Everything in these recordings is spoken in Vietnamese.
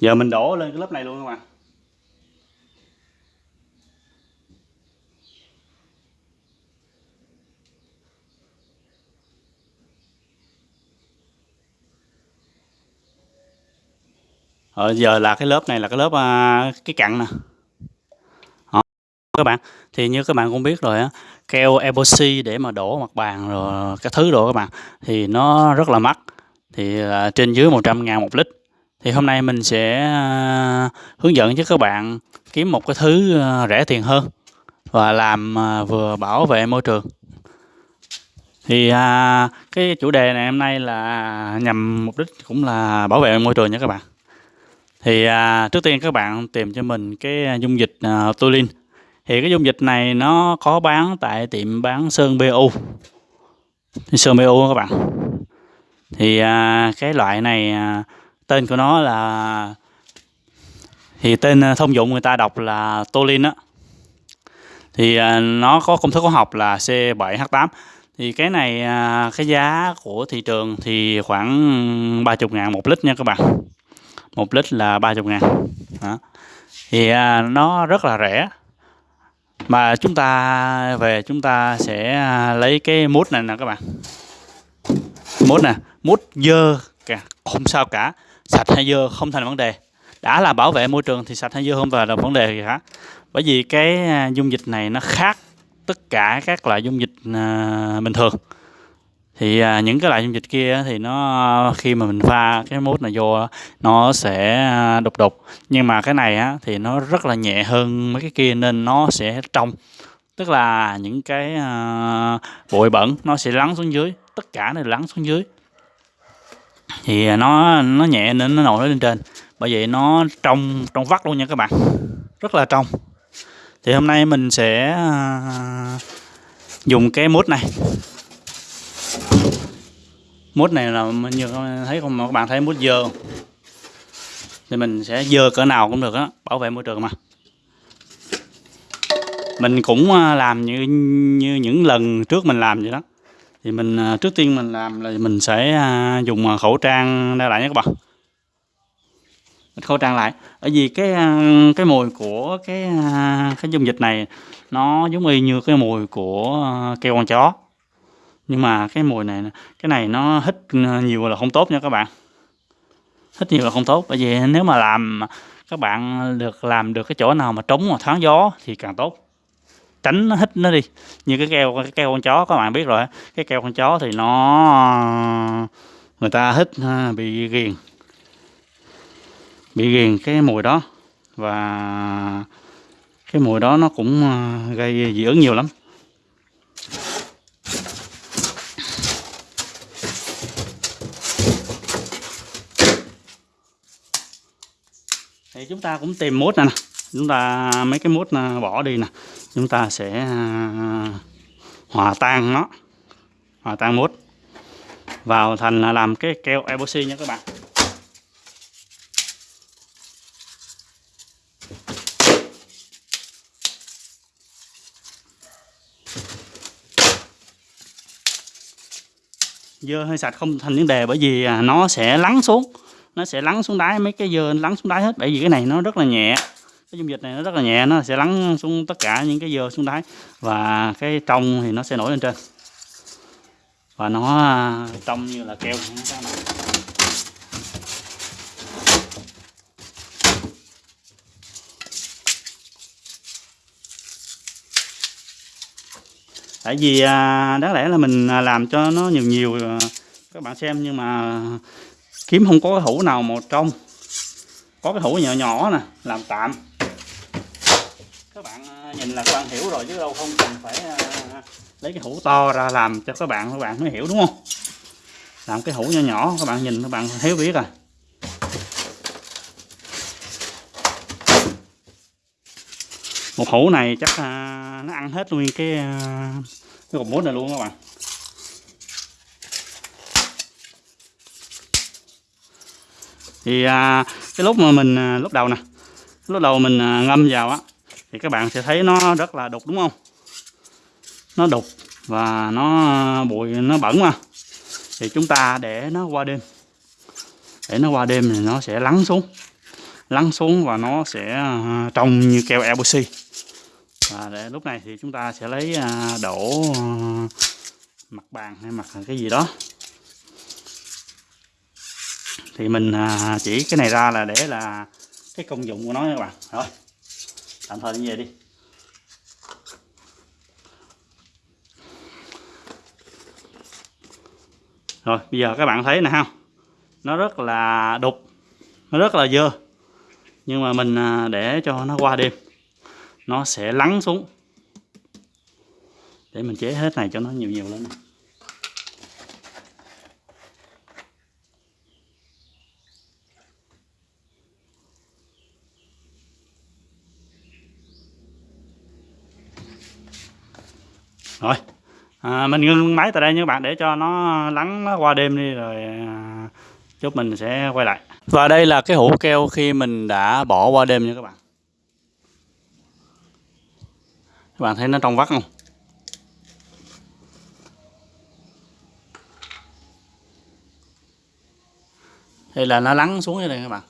giờ mình đổ lên cái lớp này luôn các bạn Ờ, giờ là cái lớp này là cái lớp à, cái cặn nè. Đó. các bạn thì như các bạn cũng biết rồi á keo epoxy để mà đổ mặt bàn rồi các thứ đồ các bạn thì nó rất là mắc. Thì à, trên dưới 100 ngàn một lít thì hôm nay mình sẽ à, hướng dẫn cho các bạn kiếm một cái thứ à, rẻ tiền hơn và làm à, vừa bảo vệ môi trường. Thì à, cái chủ đề này hôm nay là nhằm mục đích cũng là bảo vệ môi trường nha các bạn. Thì à, trước tiên các bạn tìm cho mình cái dung dịch à, Tulin thì cái dung dịch này nó có bán tại tiệm bán sơn BU sơn BU các bạn. Thì à, cái loại này à, tên của nó là thì tên ờ, thông dụng người ta đọc là Tolin á. Thì ờ, nó có công thức hóa học là C7H8 thì cái này ờ, cái giá của thị trường thì khoảng 30 ngàn một lít nha các bạn. Một lít là 30 ngàn. Đó. thì nó rất là rẻ. Mà chúng ta về chúng ta sẽ lấy cái mút này nè các bạn. Mút nè. Mút dơ cả không sao cả sạch hay dơ không thành vấn đề. Đã là bảo vệ môi trường thì sạch hay dơ không phải là vấn đề gì cả bởi vì cái à, dung dịch này nó khác tất cả các loại dung dịch à, bình thường. Thì à, những cái loại dung dịch kia thì nó khi mà mình pha cái mút này vô nó sẽ à, đục đục. Nhưng mà cái này á, thì nó rất là nhẹ hơn mấy cái kia nên nó sẽ trong. Tức là những cái à, bụi bẩn nó sẽ lắng xuống dưới. Tất cả này lắng xuống dưới thì à, nó nó nhẹ nên nó nổi lên trên. Bởi vậy nó trong trong vắt luôn nha các bạn. Rất là trong. Thì hôm nay mình sẽ à, dùng cái mút này. Mút này là như thấy không? Các bạn thấy mút dơ thì mình sẽ dơ cỡ nào cũng được á, bảo vệ môi trường mà. Mình cũng à, làm như như những lần trước mình làm vậy đó thì mình à, trước tiên mình làm là mình sẽ à, dùng à, khẩu trang đeo lại nhé các bạn. Khẩu trang lại. Bởi vì cái cái mùi của cái cái dung dịch này nó giống y như cái mùi của keo con chó. Nhưng mà cái mùi này cái này nó hít nhiều là không tốt nha các bạn. Hít nhiều là không tốt. Bởi vì nếu mà làm các bạn được, làm được cái chỗ nào mà trống mà thoáng gió thì càng tốt tránh nó hít nó đi. Như cái keo cái keo con chó, các bạn biết rồi cái keo con chó thì nó, người ta hít bị ghiền. Bị ghiền cái mùi đó. Và cái mùi đó nó cũng à, gây dị ứng nhiều lắm. Thì chúng ta cũng tìm mốt này nè. Chúng ta, mấy cái mốt à, bỏ đi nè chúng ta sẽ à, hòa tan nó, hòa tan mút vào thành làm cái keo epoxy nha các bạn. Dơ hơi sạch không thành vấn đề bởi vì à, nó sẽ lắng xuống. Nó sẽ lắng xuống đáy, mấy cái dơ lắng xuống đáy hết, bởi vì cái này nó rất là nhẹ cái dung dịch này nó rất là nhẹ, nó sẽ lắng xuống tất cả những cái dơ xuống đáy và cái trong thì nó sẽ nổi lên trên. Và nó à, trong như là keo. Tại vì à, đáng lẽ là mình à, làm cho nó nhiều nhiều các bạn xem, nhưng mà kiếm không có cái hũ nào một trong. Có cái hũ nhỏ nhỏ nè, làm tạm các bạn ờ, nhìn là các bạn hiểu rồi chứ đâu không cần phải ờ, lấy cái hũ to ra làm cho các bạn các bạn mới hiểu đúng không? Làm cái hũ nhỏ nhỏ các bạn nhìn các bạn thấy biết à một hũ này chắc ờ, nó ăn hết luôn cái cái cục muối này luôn các bạn. Thì à, cái lúc mà mình à, lúc đầu nè lúc đầu mình à, ngâm vào á thì các bạn sẽ thấy nó rất là đục, đúng không? Nó đục và nó bụi, nó bẩn mà. Thì chúng ta để nó qua đêm. Để nó qua đêm thì nó sẽ lắng xuống. Lắng xuống và nó sẽ à, trông như keo epoxy. Và để lúc này thì chúng ta sẽ lấy à, đổ à, mặt bàn hay mặt cái gì đó. Thì mình chỉ cái này ra là để là cái công dụng của nó các bạn. Rồi tạm thời như vậy đi. Rồi, bây giờ các bạn thấy nè không nó rất là đục, nó rất là dơ. Nhưng mà mình à, để cho nó qua đêm, nó sẽ lắng xuống. Để mình chế hết này cho nó nhiều nhiều lên này. Rồi. À, mình ngưng máy tại đây nha các bạn để cho nó lắng nó qua đêm đi rồi à, chút mình sẽ quay lại. Và đây là cái hũ keo khi mình đã bỏ qua đêm nha các bạn. Các bạn thấy nó trong vắt không? Đây là nó lắng xuống đây các bạn.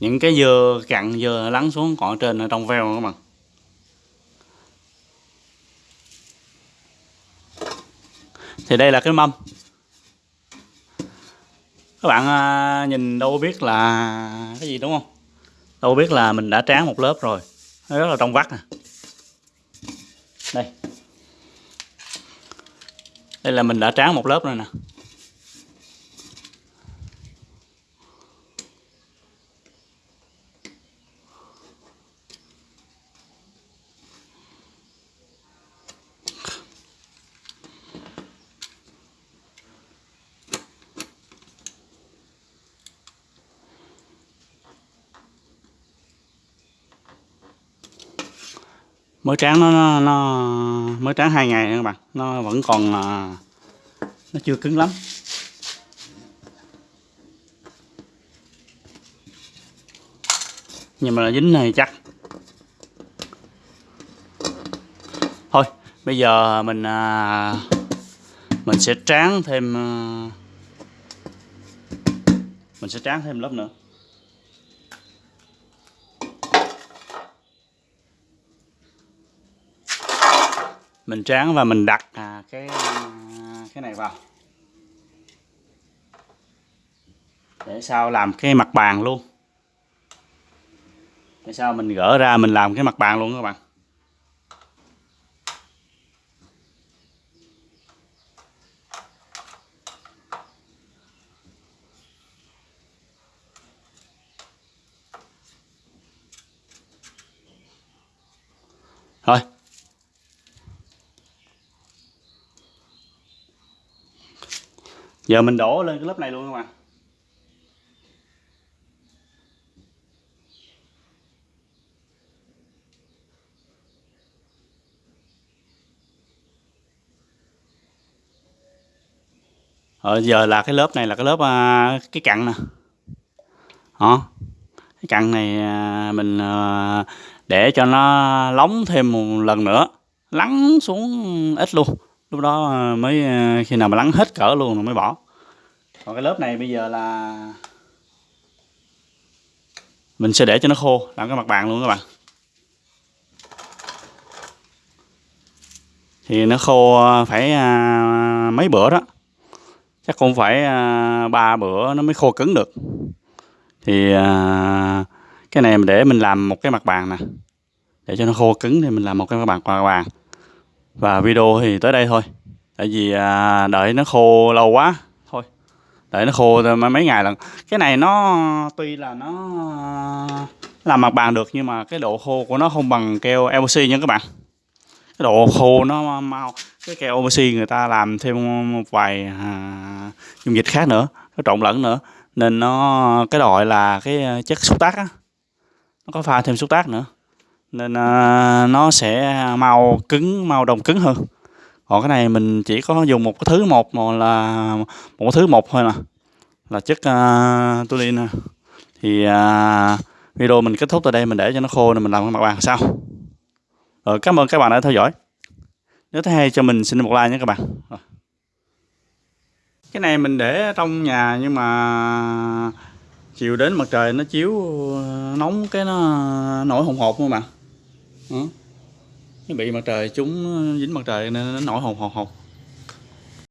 Những cái dừa cặn dừa lắng xuống còn ở trên ở trong veo các bạn. Thì đây là cái mâm. Các bạn à, nhìn đâu biết là cái gì, đúng không? Đâu biết là mình đã tráng một lớp rồi. Nó rất là trong vắt nè. Đây. Đây là mình đã tráng một lớp rồi nè. Mới tráng nó, nó, nó mới tráng hai ngày nữa các bạn. Nó vẫn còn à, nó chưa cứng lắm. Nhưng mà dính này chắc. Thôi bây giờ mình à, mình sẽ tráng thêm à, mình sẽ tráng thêm lớp nữa. Mình tráng và mình đặt à, cái à, cái này vào. Để sau làm cái mặt bàn luôn. Để sau mình gỡ ra mình làm cái mặt bàn luôn các bạn. Giờ mình đổ lên cái lớp này luôn các bạn Rồi giờ là cái lớp này là cái lớp à, cái cặn nè. Đó cái cặn này à, mình à, để cho nó lóng thêm một lần nữa. Lắng xuống ít luôn lúc đó ờ, mới ờ, khi nào mà lắng hết cỡ luôn rồi mới bỏ. Còn cái lớp này bây giờ là mình sẽ để cho nó khô, làm cái mặt bàn luôn các bạn. Thì nó khô ờ, phải mấy bữa đó. Chắc cũng phải ba bữa nó mới khô cứng được. Thì cái này để mình làm một cái mặt bàn nè. Để cho nó khô cứng thì mình làm một cái mặt bàn mặt bàn và video thì tới đây thôi. Tại vì à, đợi nó khô lâu quá thôi. Đợi nó khô mấy ngày lần cái này nó tuy là nó làm mặt bàn được nhưng mà cái độ khô của nó không bằng keo epoxy nha các bạn. Cái độ khô nó mau cái keo epoxy người ta làm thêm một vài à, dung dịch khác nữa nó trộn lẫn nữa. Nên nó cái đội là cái chất xúc tác á. Nó có pha thêm xúc tác nữa nên à, nó sẽ mau cứng mau đồng cứng hơn. Còn cái này mình chỉ có dùng một cái thứ một mà là một cái thứ một thôi nè. Là chất à, uh, tulin nè. Thì uh, video mình kết thúc tại đây mình để cho nó khô nên mình làm cái mặt bàn sau. Rồi cảm ơn các bạn đã theo dõi. Nếu thấy hay cho mình xin một like nhé các bạn. Rồi. cái này mình để trong nhà nhưng mà chiều đến mặt trời nó chiếu nóng cái nó nổi hồng hột luôn mà nó bị mặt trời chúng dính mặt trời nên nó nổi hồng hột hột